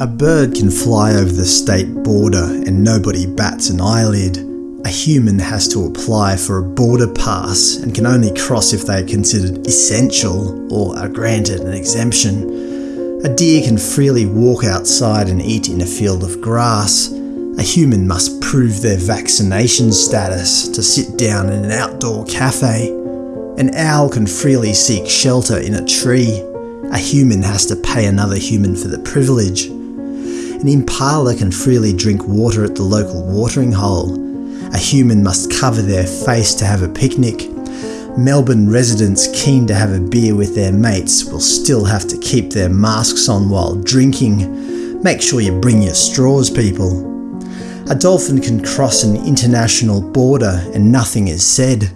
A bird can fly over the state border and nobody bats an eyelid. A human has to apply for a border pass and can only cross if they are considered essential or are granted an exemption. A deer can freely walk outside and eat in a field of grass. A human must prove their vaccination status to sit down in an outdoor cafe. An owl can freely seek shelter in a tree. A human has to pay another human for the privilege. An impala can freely drink water at the local watering hole. A human must cover their face to have a picnic. Melbourne residents keen to have a beer with their mates will still have to keep their masks on while drinking. Make sure you bring your straws, people. A dolphin can cross an international border and nothing is said.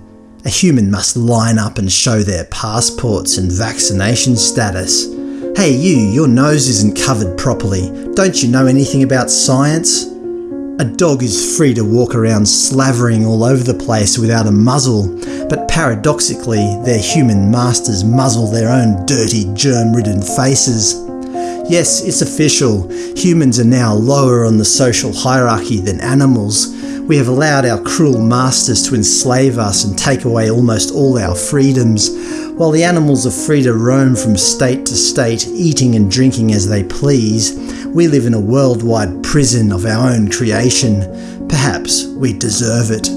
A human must line up and show their passports and vaccination status. Hey you, your nose isn't covered properly. Don't you know anything about science? A dog is free to walk around slavering all over the place without a muzzle, but paradoxically their human masters muzzle their own dirty, germ-ridden faces. Yes, it's official. Humans are now lower on the social hierarchy than animals. We have allowed our cruel masters to enslave us and take away almost all our freedoms. While the animals are free to roam from state to state, eating and drinking as they please, we live in a worldwide prison of our own creation. Perhaps we deserve it.